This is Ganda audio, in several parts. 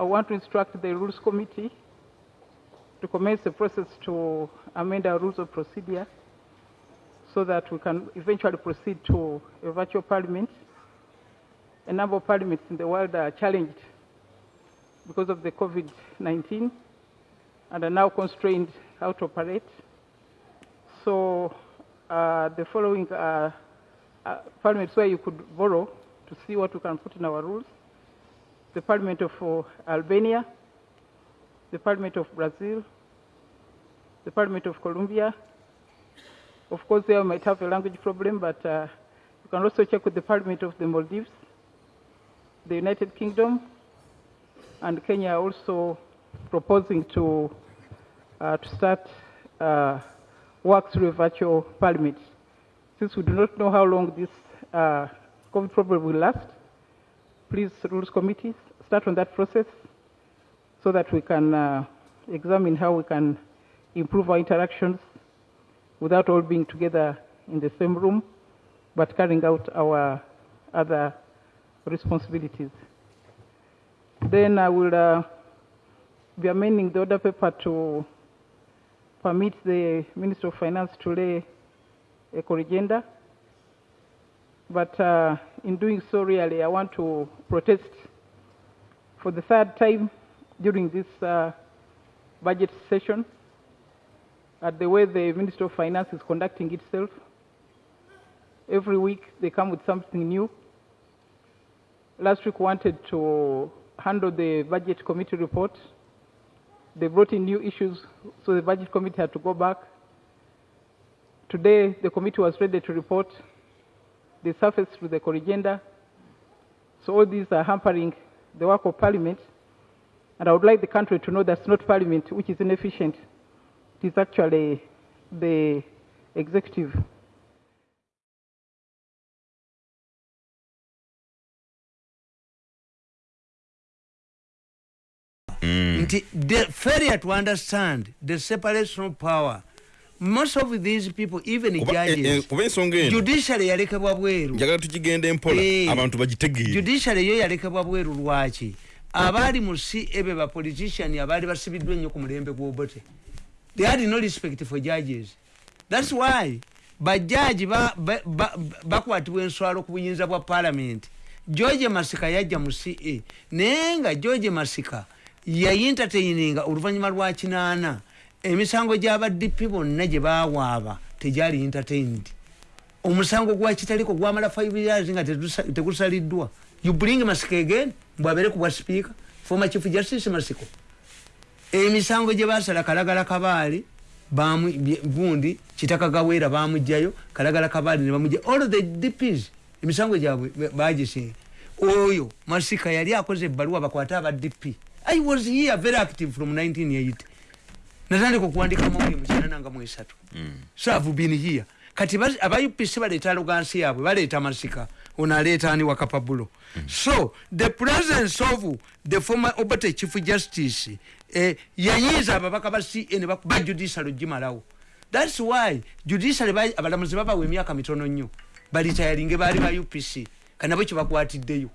I want to instruct the Rules Committee to commence the process to amend our rules of procedure so that we can eventually proceed to a virtual parliament. A number of parliaments in the world are challenged because of the COVID-19 and are now constrained how to operate. So uh, the following uh, uh, parliaments where you could borrow to see what we can put in our rules. The Parliament of uh, Albania, the Parliament of Brazil, the Parliament of Colombia. Of course, they might have a language problem, but uh, you can also check with the Parliament of the Maldives, the United Kingdom, and Kenya also proposing to, uh, to start uh, work through a virtual parliament. Since we do not know how long this uh, COVID problem will last, please, Rules Committee, start on that process so that we can uh, examine how we can improve our interactions without all being together in the same room, but carrying out our other responsibilities. Then I will uh, be amending the order paper to permit the Minister of Finance to lay a corrigenda. But uh, in doing so, really, I want to protest for the third time during this uh, budget session at the way the Minister of Finance is conducting itself. Every week they come with something new. Last week wanted to handle the budget committee report. They brought in new issues, so the budget committee had to go back. Today the committee was ready to report. They surfaced with the corrigenda. So all these are hampering the work of parliament. And I would like the country to know that's not parliament which is inefficient. It is actually the executive. Mm. nti the failure to understand the separation of power most of these people even Kuba- eh, eh, judges kuba ensonga eno. judiciary yalekebwa bweru. Njagala tukigenda empola Eh, abantu bagitegeere. judiciary yo yalekebwa bweru lwaki? Abaali mu ca be bapolitician abaali basibiddwa ennyo ku mulembe gw'obote they had no respect for judges. Thats why bajaji bakwatibwa ba, ba, bakwatibwa enswalo ku buyinza bwa parliament. George masika yajja mu ca naye nga george masika yayintataininga oluvannyuma lwa kinaana emisango gy'abadp bonna gye bawaaba tegyali entertained. Omusango gwa kitaliko gwamala 5 years nga tegusaliddwa. You bring masiko again mbwabere ku bwa speaker former chief justice masiko emisango gye basala kalagala kabaali gundi kitaka gaweera bamugjayo kalagala kabaali ne bamugja all the dps emisango gyabwe ba- bagisinga oyo masika yali akoze ebbaluwa bakwate aba dp i was here very active from 1980 natandika okuwandika amawulire mukinana nga mwesatu so have been here kati aba upc baleeta alugansi yaabwe baleeta masika. Ono aleeta ani wakapabulo. So the presence of the former obote chief justice eh, yayinza ababaka ba ne bakuba judicial ogimalawo thats why judicial ba- abalamuzi babawa emyaka mitono nnyo balitayalinge baali ba upc kanabo kyebakwatiddeyo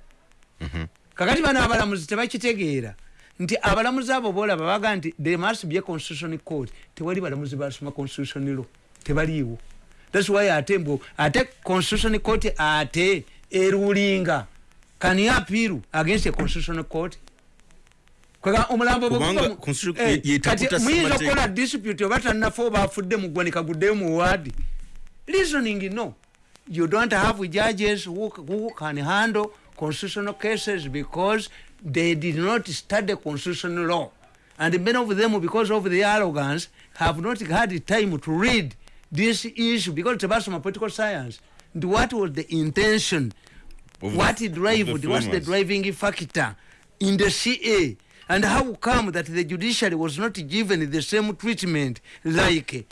kakati bano abalamuzi tebakitegeera nti abalamuzi abo bolaba baga nti there must be a constitution court. Tewali balamuzi basoma constitution law tebaliiwo. Thats why ate mbwo ate constitution court ate erulinga can you appeal against a constitutional court? Kwega omulambo Eh, kati muyinza okukola dispute oba tannafa oba afudde muggwanika guddeyo mu ward reasoning no. You don't have judges who, who can handle constitutional cases because they did not study constitutional law. And many of them because of their arrogance have not had time to read this issue because tebasoma political science. And what was the intention? Of what the- drived of the what's the driving factor in the ca and how come that the judiciary was not given the same treatment like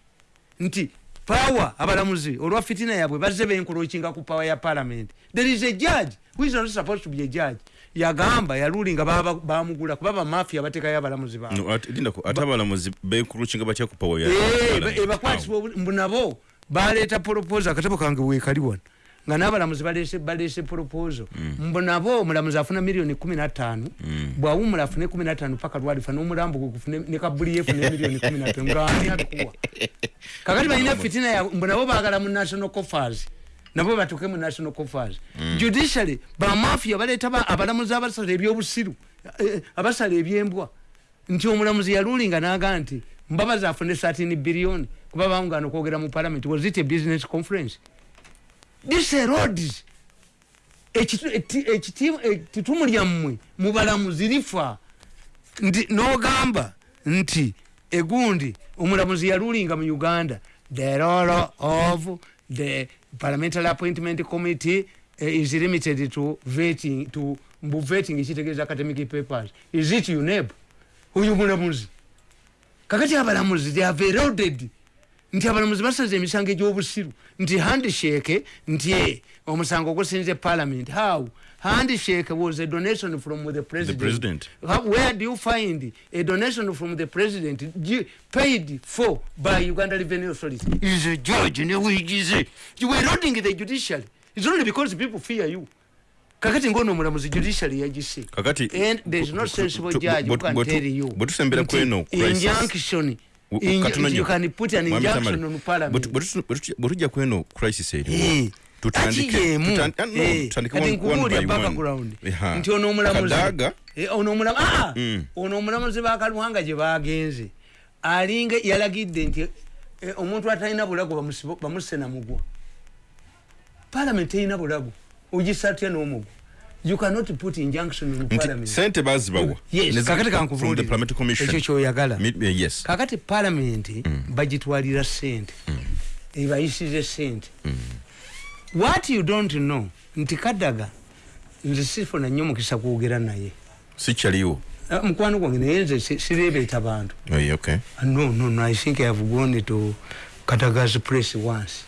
nti power abalamuzi olwa fitina yabwe bazze benkolokinga ku power ya parliament? There is a judge who is not supposed to be a judge yagamba yalulinga baba- bamugula kuba bamafia batekayo abalamuzi baabwe. No, ate- lindako ate abalamuzi benkulukinga batya ku pawa Eh, nabo baleeta poroposa akatabo kange weekali wano nga n'abalamuzi balese proposal. Mbu nabo omulamuzi afuna miliyoni kumi natano bwawumula afune kumi natano paka lwalifa n'omulambo gwe gufune ne kabuli yefune miliyoni kumi natano ngaani abikuwa kakati balina fitina mbu nabo baagala mu national coffers nabo batuke mu national coffers judiciary bamafia baleeta ba- abalamuzi abasala ebyobusiru eh, abasala ebyembwa. Nti omulamuzi yalulinga naga nti mbabazi afune 13 biliyoni kuba bawungana okwogera mu parliament was it a business conference? This erodes ekitumu lyammwe mubalamuzi lifa. Nti nogamba nti egundi omulamuzi yalulinga mu uganda the role of the parliamentary appointment committee uh, is limited to vetting to mbu vetting kitegeeza academic papers. Is it uneb oyo mulamuzi? Kakati abalamuzi they have eroded nti abalamuzi basaza emisango egyobusiru. Nti handshake nti eh, omusango gusinze parliament how handshake was a donation from the president, president. How, where do you find a donation from the president paid for by uganda revenue authority is a judge newigize you were eroding the judiciary it's only because people fear you kakati ngono omulamuzi judiciary yagise kakati and there's no sensible judge who can tell you bwe tusembera nti kweno injunction you can put an injunction on parliament tu- bwe tujja kweno crisis Eh, eriwo tutandike ati yemu, tutan- ah, eh, background nti ono omulamuzi Kadaga, Eh, ah, Mm. bakaluhanga gye bagenze. Alinga yalagidde nti eh, omuntu atalina bulago bamusse namugwa parliament erina bulago. Ogisatya n'omugwa? You cannot put injunction on nti parliament. sente bazibawa. Yes kakati parliamentary kankubuulire commission. Ekyo kyoyagala. Yes. Kakati palamenti bagitwalira sente ebayisize sente what you don't know nti kadaga nze sifuna nnyo mukisa kwogera naye. Sikyaliwo Ah, mukwano gwange naye nze si- sirebeeta bantu. Okay. Ah, no no no i think i have gone to kadaga's place once.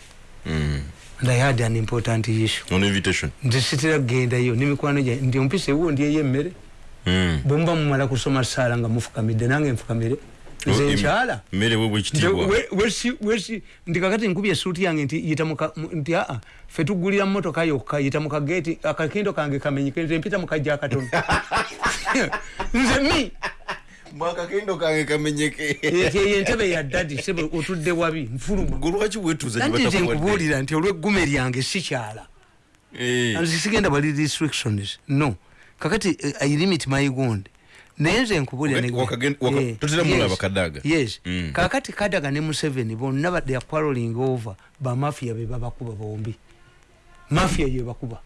Mm. and i had an important issue. On invitation? Nze sitera kugendayo nemikwano gyange ndi ompisa ewo ndyeyo emmere Mm. bwemuba mumala kusoma saala nga mufukamidde nange nfukamire nze nkyala ndi kakati nkubye esuuti yange nti nti aa fe tugulira motoka yokka yita mukageti akakindo kange kamenyike nze mpita mukajja akatono nze mi. Mwakakendo kange kamenyeke eyo entebe ya dadi sebe otudde wabi nfuluma gulwaki wetuuza anti nze nkubuulira nti olweggume lyange sikyala nze sigenda bali restrictions. No. Kakati eh, i limit my gond naye nze nkubuulira Wakati- ne- wakagen- waka- totera mulaba yes, Kadaga. yes. Mm. kakati kadaga ne museveni bonna they are quarreling over bamafia be babakuba bombi. Mafia yebakuba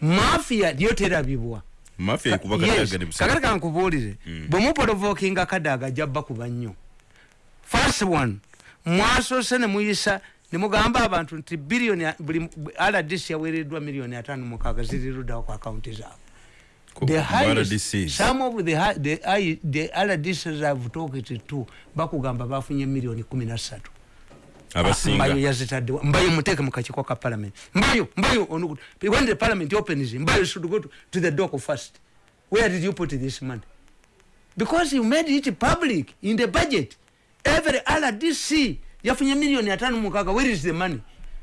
mafia lyo terabibwa. Kakati kankubuulire bwemuprovokinga kadaga ajja bakuba nnyo first one mwasoose ne muyisa ne mugamba abantu nti biliyoni buli rdc yaweereddwa miliyoni ataano mukaaga ziriruddawo ku akawunti zaabwe the highest, some of the, the, the RDCs have talked to bakugamba bafunye miliyoni kumi na ssatu. Mbayo abasinga. Yazitaddewa mbayo muteeke mukakiko ka parliament. Mbayo mbayo onugu when the parliament opens mbayo should go to, to the dock first. Where did you put this money? Because you made it public in the budget. Every rdc yafunye miliyoni atano mukaga where is the money?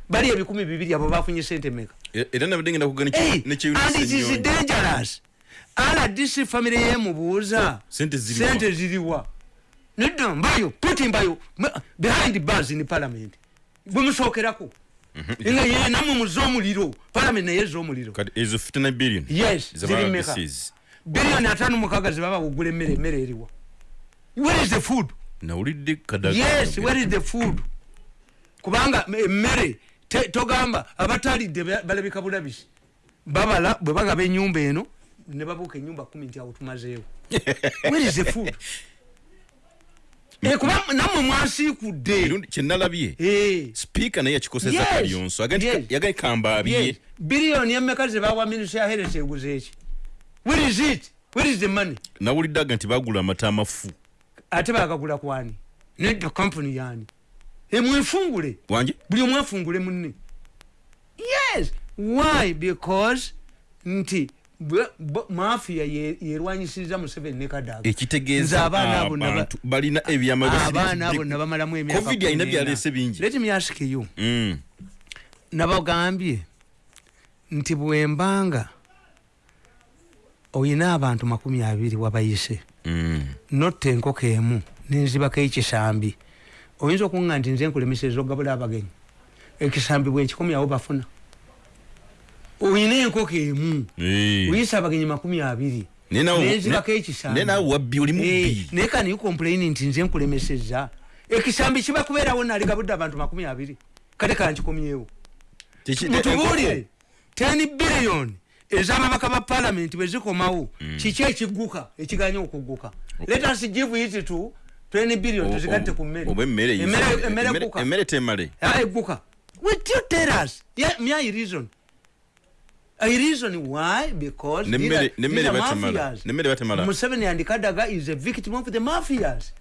Bali ebikumi bibiri abo bafunye sente meka E- era nabadde ngenda kugana Hey, and it is dangerous rdc family yemubuuza Sente ziriwa? nedda mbayo puti mbayo. Behind bars in parliament. Bwemusookerako nga ye namwe muze omuliro parliament naye eza omuliro. Kati ezo 59 billion. Yes ziri meka zaba biliyoni ataano mukaga zebaba kugula emmere emmere eriwa. Where is the food? Nawulidde yes where is the food? Kubanga emmere togamba abatalidde ba- balabika bulabisi babala bwe bagaba enyumba eno ne babuuka enyumba kumi nti awo tumazeewo. The food? Eh, kuba nammwe mwasiikudde. Kyenalabye Eh, sipiika naye yakikoseza Yes. kalyonso yagaye kambaabye biliyoni emmeka zebawa minisita ya heres eguze eki? Where is it? Where is the money? Nawulidde aga nti bagula amata amafu. Ate bagagula kwani nedda kampuni yani emwefungule wange? Buli omwe afungule munne. Yes. Why? Because nti bwe- bwe- mafia ye- yerwanyisiriza museveni ne kadaga ekitegeeza balina ebyama abaana abo nabamalamu emyaka covid alina byaleese bingi. Let me ask you. Mm. nabagambye nti bwembanga oyina abantu makumi abiri wabayise Mm. notta enkoko emu nenzibako ekisambi oyinza okuŋa nti nze nkulemeseza ogabula abagenyi. Ekisambi bwenkikomi awo bafuna oyina enkoko emu. Oyisa abagenyi makumi abiri. Nenzibako ne- ekisambi kani ukomplaini nti nze nkulemeseza. Ekisambi kiba kubeerawo naligabudde abantu makumi abiri. Kate kankikomyewo mutubuulire 10 billion ez'ababaka ba palamenti bwe zikomawo. Kiki ekigguka ekiganya okugguka? Let us give it to 20 billion tuzigatte ku mmere. oba emmere yize- Emmere- emmere emmere- egguka. Ah, egguka. Will you tell us yeah, me I reason I reason why? Because Nemmere- batemala. Nemmere batemala. Museveni and Kadaga is a victim of the mafias.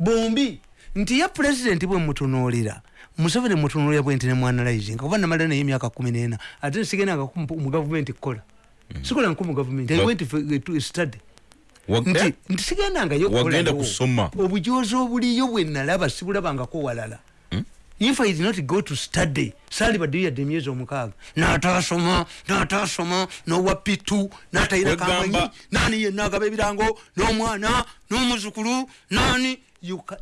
Bombi. Nti ye president bwe mutunuulira. Museveni mutunuulira bwe nti ne muanalyzing kuba namala naye emyaka kumi n'ena. Ate nsigendanga mu gavumenti kukola sikola nku mu gavumenti i went to- to study. Nti nti sigendangayo Wagenda kusoma. obujozi obuliyo bwe nalaba sibulabangako walala if i did not go to study sali baddeyo yadde emyezi omukaaga natasoma natasoma nowa pitu Wegamba- kamanyi nani yenna agaba ebirango n'omwana n'omuzukulu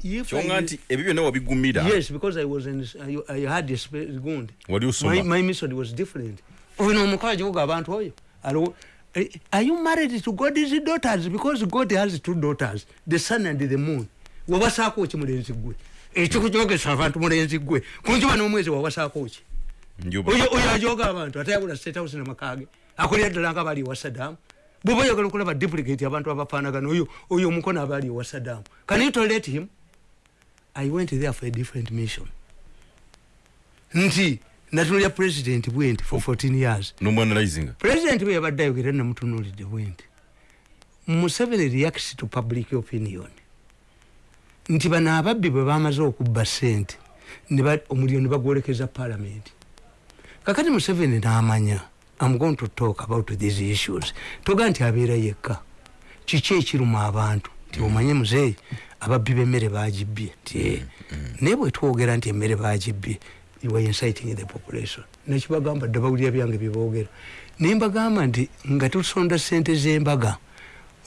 if kyonga nti ebyo byonna wabigumira yes because i was in, I, I had a gundi wali osoma. My, my method was different. Ono omukazi uga abantu oyo Alo- eh, are you married to god's daughters? Because god has two daughters the sun and the moon. Wawasaako ki mulenzi gwe ekikujogesa abantu mulenzi gwe. Kunjuba n'omwezi wawasaako ki? Oyo ajoga abantu ate yabula state house namakage akolera ddala nga bali ewa sadamu bwoba oyagala okulaba duplicate abantu abafaanagana oyo oyo omukono abaali ewa sadamu can you tolerate him? I went there for a different mission. Nti natunulya president bwenti for 14 years. Nomwanalizinga president bwe yabadde ayogera namutunulidde bwenti museveni reacts to public opinion nti bano ababbi bwe bamaze okubba sente ne ba- omuliro ne bagwolekeza palamenti kakati museveni n'amanya am going to talk about these issues. Toga nti abeera yekka. Kiki ekiruma abantu? Nti omanye muzeeyi ababbi b'emmere bagibbye nti "Eh." naye bwe twogera nti emmere bagibbye are inciting the population. Nekibagamba dde bawulira byange byeboogera naye mbagamba nti nga tusonda sente z'embaga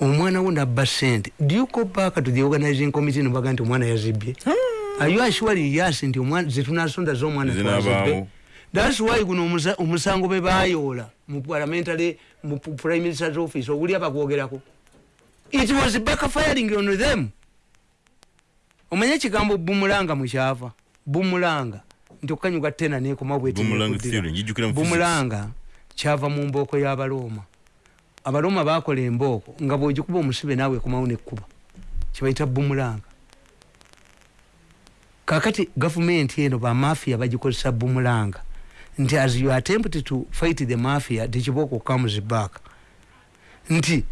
omwana wo nabba sente do you go back to the organizing committee nebaga nti omwana yazibbye are you assuring yes nti zetunasonda z'omwana twazibbe thats why guno omusa- omusango bwe bayoola mu parliamentary mu prime minister's office oguli abagwogerako it was backfiring on them. Omanye ekigambo bumulanga mukyava bumulanga nti okukanyuga tena nekoma Boomerang theory, njijjukira mu physics. bumulanga kyava mu mbooko y'abalooma abalooma bakola embooko nga bwogikuba omusibe naawe ekomawo nekkuba kibayita bumulanga kakati gavumenti eno bamafia bagikozesa bumulanga nti as you attempt to fight the mafia tekibooko comes back nti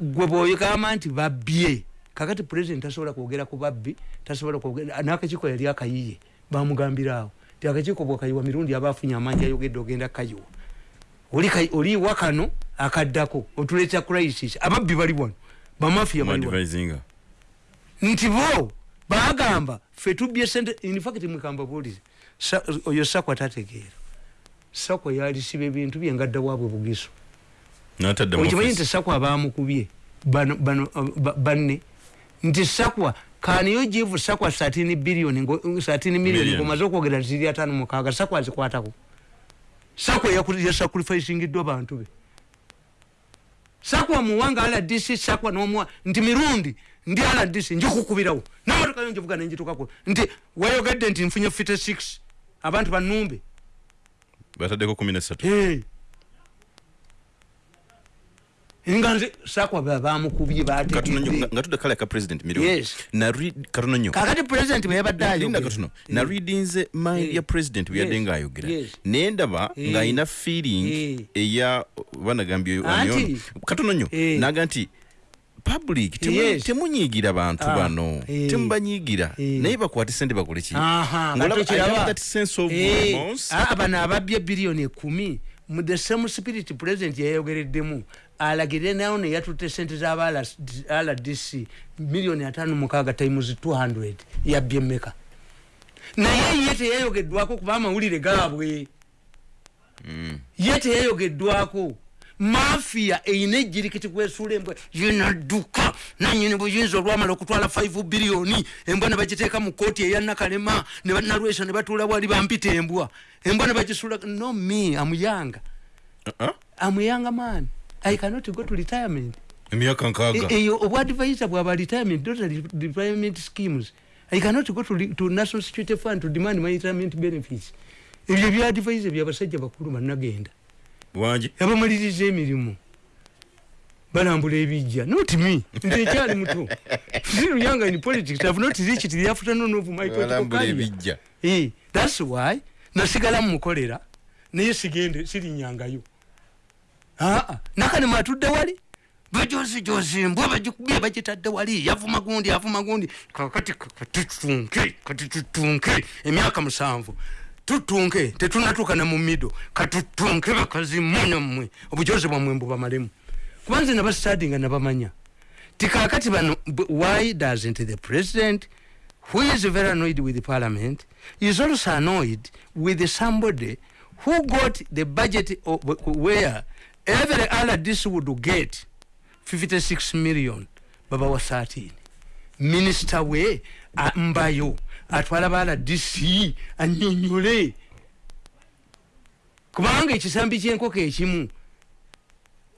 gwe bwogamba nti babbye kakati president tasobola kwogera ku babbi tasobola kwogera n'akakiiko yali akayiye bamugambiraawo ti akakiiko bwakayiwa mirundi aba afunye amaanyi ayogedde ogenda kayiwa oli kai- oliiwa kano akaddako otuleeta crisis. Ababbi bali wano bamafia bali wano. Mwadvisinga nti bo bagamba fe tubbye sente infact mwekamba buulize Sa- oyo sakwa tategeera. Sakwa yalisiba ebintu bye ngadda waabwe bugiso okimanyi nti sakwa bamukubye uh, ba- banne? Nti sakwa kaniyo jivu sakwa 13 billion ngo- 13 million Million. ngomaze okwogera ziri atano mukaaga sakwa azikwatako sakwa yasacrificingiddwa bantu be sakwa omuwanga rdc sakwa nomuwa nti mirundi ndi rdc njikukubirawo namotoka yo njivuga nenjitukako nti wayogedde nti nfunye fite 6 abantu banumbe bataddeko 13 Yes. katononyo kakati president bwe yabadde linda ayogera katono nareadinze mind Eh. ya president bweyadde Yes. ngaayogera Yes. naye ndaba Eh. ng'alina feeling eya banagambye katono nnyo Eh. naga nti public temu- Yes. temunyiigira bantu Ah. bano Eh. temubanyiigira Eh. naye bakwate sente bakole ki Aha, Ng'olaba- nga tokiraba. I have that sense of Eh, remorse. ah, bano ababbye biliyoni ekumi mu the same spirit president yayogereddemu alagire nayo neyatutte sente z'aba rdc miliyoni atano mukaaga times 200 yabbye mmeka naye ye teyayogeddwako kuba amawulire gaabwe. Ye teyeyogeddwako mafiya eyina ejjirikiti kwesuula embwa yenadduka nanyini buyinza olwamala okutwala 5 biliyoni embwa ne bagiteeka mu kooti eyanakalema ne banalwesa ne batuula wali bampita embwa. Embwa ne bagisuula no me amuyanga. Uh-uh. amuyanga man i cannot go to retirement. Emyaka nkaaga. E- eyo obwadvisor bwaba retirement? Not re- retirement schemes. I cannot go to, to national security fund to demand my retirement benefits. Ebyo byadvisor byabasajja bakulu bannagenda. Wangi abamaliriza emirimu. Balambula ebijja. Not me. Nze ekyali muto. Siruyanga in politics. Have not reached the afternoon of my political career. ebijja. Eh, thats why nasigala mumukolera naye sigende sirinyangayo Ah, aa nakanema atudde wali? Bajozijozi mbwa bagikubye bagitadde wali yavuma gundi avuma gundi kakati kati tutunke kati tutunke emyaka musanvu. Tutunke tetunatuuka ne mu mido katutunke bakazimunya mmwe obujozi bwammwe mbubamalemu kuba nze nabastadinga nabamanya. Tikakati bano why doesn't the president who is very annoyed with the parliament is also annoyed with somebody who got the budget of, where every rdc would get 56 million baba wa 13 minisita we a- mbayo atwala ba rdc anyonyole kubanga ekisambi kyenkoko ekimu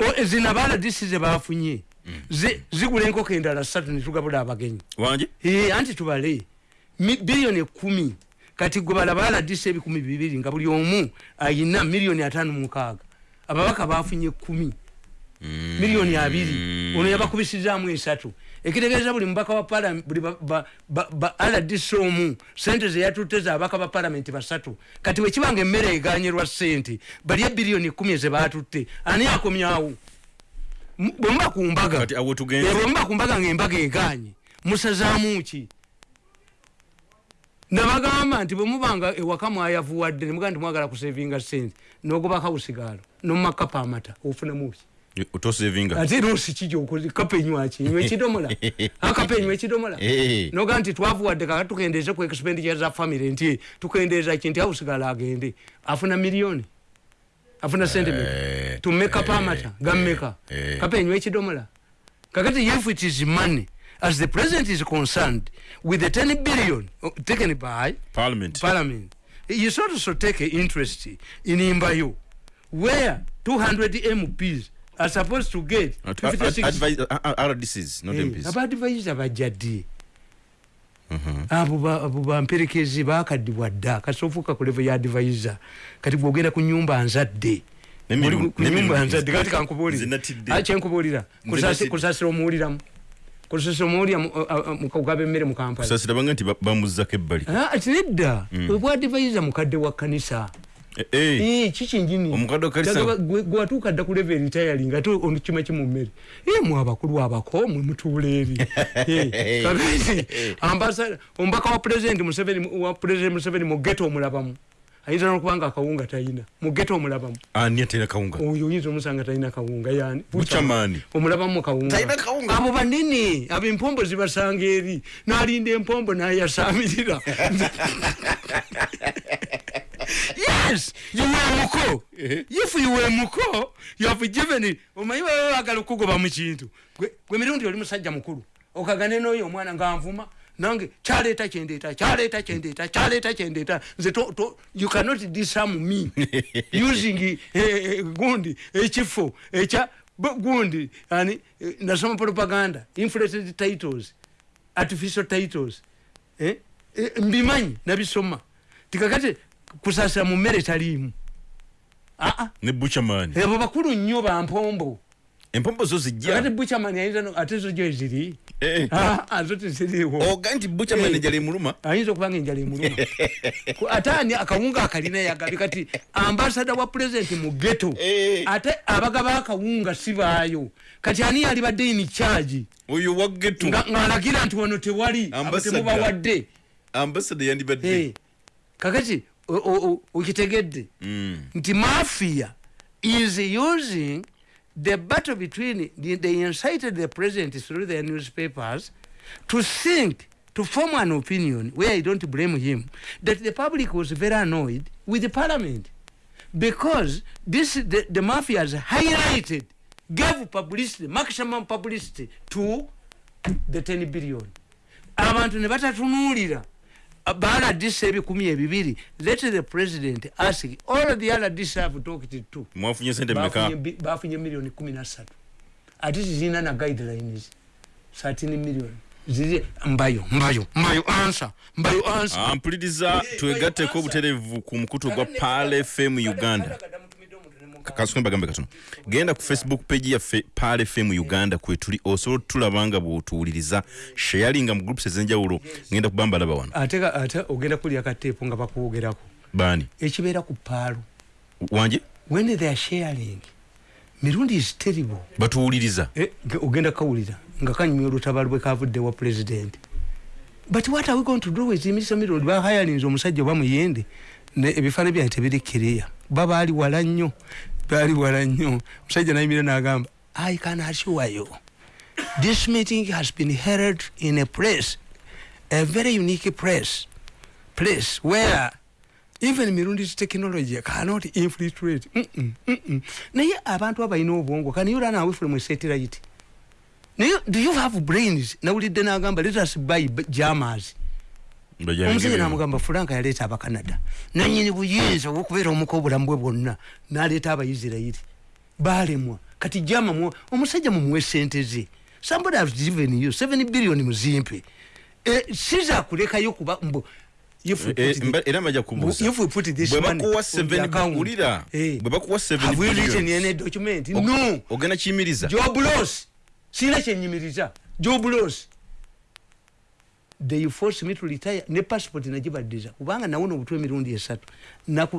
o- zino ba rdc zebafunye zi- zigula enkoko endala satu netugabula abagenyi. Wangi ee anti tubale Mi- biliyoni ekumi kati gwe balaba aladisa ebikumi bibiri nga buli omu ayina miliyoni atano mukaaga ababaka bafunye kumi. Miliyoni abiri ono yabakubisizaamu esatu. Ekitegeeza buli mubaka wa parliament- buli ba- rdc omu sente zeyatutte zabaka ba palamenti basatu. Kati wekibanga emmere eganyerwa sente bali ebiliyoni kumi ezebatutte ani akomyawo bwemuba ku mbaga. Kati awo tugenze Eh, bwemuba ku mbaga ngaembaga eganye musazaamu ki nabagamba nti bwemubanga ewaka mwayavuwadde nemugaa nti mwagala kusevinga sente nogobaka busigaalo nomumakapa amata ofunamu ki? Otosevinga ate rosi kijokoze kapa enywaki nywa ekidomola? Akapa enywa ekidomola? Eh. noga nti twavuwadde kaka tukendeeze ku expenditure za family nti tukendeeza ki nti awusigala agende? Afuna miliyoni? Afuna sente meka tumeka pamata gammeka? Eh. kapa enywa ekidomola? Kakati if it is money as the president is concerned with the 10 billion uh, taken by parliament. Parliament you should also take interest in imbayo where 200 mps are supposed to get Ad- ad- 56 advise- uh, uh, rdcs not mps abadivaiza bajjadde abo ba- abo bamperekezi bakaddibwa dda kati ofuuka ku levo ya advaiza kati gwogenda ku nyumba nzadde. Ku nyumba nzadde kati kankubuulire zinatidde. Ah, kyenkubuulira kusasira omuwuliramu omuwulira mukugaba emmere mu kampala. Kusasira banga nti ba- bamuzzako ebbali. Ah, ati nedda? Obwa advaiza mukadde wa kkanisa. Eh, eh. Eh, kikinjini Omukadde wa kkanisa? gwatuuka dda ku level retiring ate ono kima kimummere ye mwe abakulu abako mwe mutuula eri. Eh, kakati ambasada omubaka wa president museveni wa president museveni mu geto omulabamu ayinza nokubanga akawunga talina mu geto omulabamu. Ani atera kawunga? Oyo oyinza omusanga talina kawunga yani Buchaman. omulabamu mu kawunga? Abo banene abo empombo zibasanga eri. Nalinda empombo nayasamirira. Yes! You were muko. If you were muko you have given omanyi baba bagala okugoba mu kintu? Gwe- mirundi oli musajja mukulu. Okagane n'oyo omwana nga nvuma nange kyaleeta kyendeeta kyaleeta kyendeeta kyaleeta kyendeeta nze you cannot disarm me. Using eh, eh, gundi ekifo ekya bu- gundi. Ani eh, nasoma propaganda inflated titles artificial titles eh? eh, mbimanyi nabisoma. Tikakati kusasira mu mmere taliimu. Aa ne buchaman ebo bakulu nnyo bampombo empombo zo zijja. Buchamani ayinza no- ate zo gyo eziri Eh. aa zo teziriiwo oga nti buchaman Eh. ejala emuluma ayinza okuba nga enjala emuluma Ku- ate ani akawunga akalina yagabi kati ambasada wa pulezidenti mu geto Eh. ate abagaba akawunga si baayo. Kati ani yali badde ini charge? Oyo wagetu nga ng'alagira nti wano tewali abo Ambassador. temubawadde ambasada yandibadde. Eh, kakati o- o- o- okitegedde. Mm. nti mafia is using the battle between the, they incited the president through the newspapers to think to form an opinion where i don't blame him that the public was very annoyed with the parliament. Because this the, the mafia has highlighted gave publicity maximum publicity to the 10 billion. Abantu ne batatunuulira baladisa ebikumi ebibiri. Let the president ask. All the dis have talked to mwafunye sente mmeka? Bafunye miliyoni kumi nasatu ate zirina na guidelines 13 million. Ziri mbayo mbayo mbayo ansa mbayo ansa Ah, mpuliriza twegatteko obutereevu ku mukutu gwa pal fm uganda kasome bagambe katono. Genda ku facebook page yaffe pal fm uganda kwetuli osobola otulaba nga bwotuwuliriza. Sharinga mu groups ezenjawulo ngenda kubamba laba wano. Ate ate ogenda kulya kateepu nga bakwogerako bani ekibeera ku paalo wanje? When they are sharing mirundi is terrible. Batuwuliriza. Eh, ge- ogenda kawulira nga kanyumya olutabaalo bwe kavudde wa president. But what are we going to do with mr mirundi bahayalinze omusajja oba muyende. Ne ebifaananyi byange tebiri kireya ba baali wala nnyo baali wala nnyo omusajja nayimira n'agamba i can assure you this meeting has been held in a place a very unique place place where even mirundi's technology cannot infiltrate. Mm, mm, mm, mm. naye abantu abalina obwongo can you run away from a satellite? Naye do you have brains? Nawulidde n'agamba let us buy jammers omusajja namugamba fulanka yaleeta abacanada nanyini buyinza obwokubeera omuka obulamu bwe bwonna naleeta abaisirairi balemwa kati jama mu- omusajja mumuwe sente ze. Somebody has given you 7 billion muzimpe. E, sizakulekayo kuba mbu Eh, mba- era bajja kubuuza. If we put this bwe money bakuwa on the 7 account, wulira eh, bwe bakuwa 7 have we written billions, any document? Og- no. ogenda kiyimiriza. Job loss sina kyenyimiriza job loss they force me to retire. Ne passport nagibaddiza kubanga nawona obutwa emirundi esatu.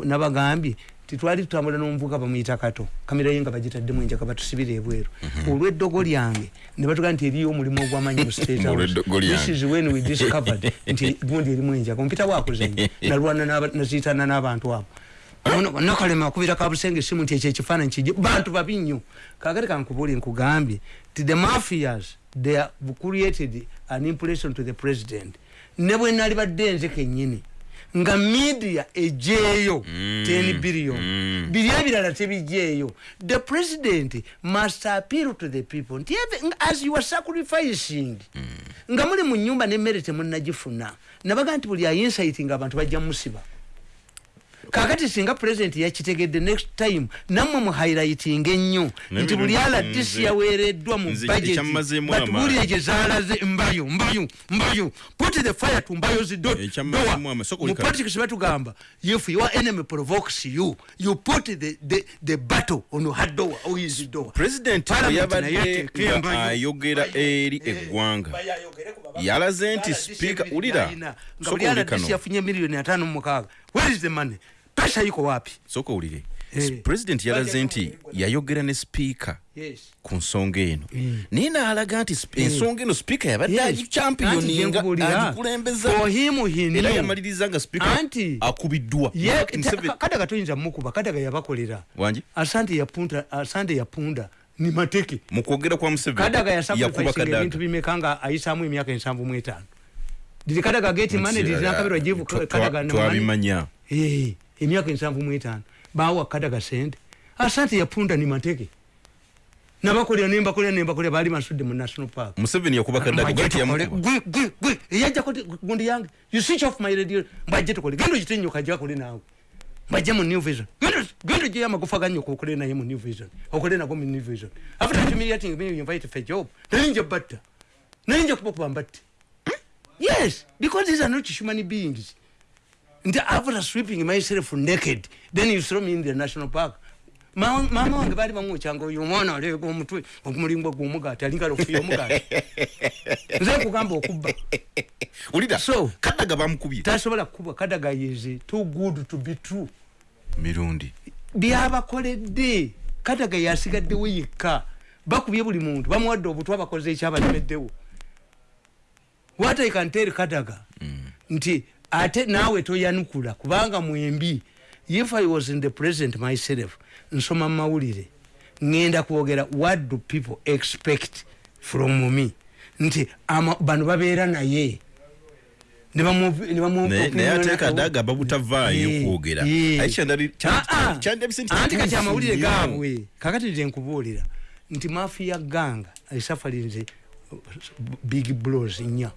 Nabagambye titwali tutambula n'omuvuka bamuyita kato. Kamera ye nga bagitaddemu enjaka batusibira ebweru. Olw'eddogo lyange ne batugaa nti eriyo omulimu ogwamanyi mu state House. Olw'eddogo lyange. This is when we discovered nti gundi erimu enjaka ompita wakuzanya nalwana naziitana n'abantu abo. Nakalema akubira kabusenge simu nti ekyo ekifaananyi kije bantu babi nnyo kakati kankubuuli nkugambye ti the mafias they have created an impression to the president. Ne bwe nali badde nze kennyini nga media ejeeyo 10 billion. Biri ebirala tebijeeyo the president must appeal to the people. Nti as you are sacrificing. Nga muli mu nyumba nemmere temunnagifuna nabaga nti buli ainsiting abantu bajja musiba kakati singa president yakitegedde next time nammwe mu highlighting ennyo nti buli aladisi yaweereddwa mu batubuulire amaanyi. gye zaalaze mbayo mbayo mbayo. Put the fire to mbayo zido Ekyammazeemu amaanyi. Sooka mu olikala. politics batugamba if your enemy provokes you you put the, the, the battle on or his door? Pulezidenti yabadde ayogera eri eggwanga. yalaze nti sipiika ulira yafunye miliyoni atano mu mukaaga where is the money pesa iko wapi? Soka owulire Eh. pulezidenti yalaze nti yayogera ne sipiika yes. ku nsonga eno naye n'alaga nti sp- ensonga eno sipiika yabadde agichampiyoni nga agikulembeza. Him he era yamaliriza nga sipiika Anti- akubiddwa. Kadaga toyinza mukuba kadaga yabakolera. Wangi asante yapunda asante yapunda ni mateke. Mu kwogera kwa museveni. Kadaga yakuba yasacrificing ebintu kadaga. bimeka nga ayisaamu emyaka ensanvu mu etaano. Diri kadaga geti mane Nti, diri nakabirwa jivu kadaga ne money. twabimanya. Eh, emyaka ensanvu mu etaano. Bawa kadaga sente asante yapunda ni mateke. Nabakolera nembakolera nembakolera baali basudde mu national park. Museveni yakuba kadaga gati yamukuba eyajjako gundi yange. You switch off my radio. Mbajje tukole genda okitenyo kajja akole naawe. Mbajje mu new vision. Genda- ogyeyo amagufa ganyoka okole naye mu new vision. Okole nago mu new vision. After humiliating me you invite for job. Nayinja batta. Nayinja kuba kuba mbatte. Yes because these are not human beings nti after sweeping myself naked then you throw me in the national park. Ma- maama wange baali bamwokyanga oyo omwana aleega omutwe omulingwa gw'omugaati alingala okufuya omugaati nze nkugamba okubba. Ulira So- kadaga bamukubye? tasobola kukubwa kadaga yeze too good to be true. Mirundi. Byabakoledde. Kadaga yasigaddewo yekka. Bakubye buli muntu bamuwadde obutwa bakoze ekyabalemeddewo. What i can tell kadaga nti ate naawe toyanukula kubanga mwembi. If i was in the president myself nsoma mumawulire. Ŋŋenda kwogera what do people expect from me? Nti bano babeera naye. Naye naye ate opinion- kadaga babutavaayo Eh, kwogera. eh. Ah, ah. anti kati amawulire nnyo. gaabwe. Kakati nze nkubuulira nti mafiya ganga esafalinze big blos nnya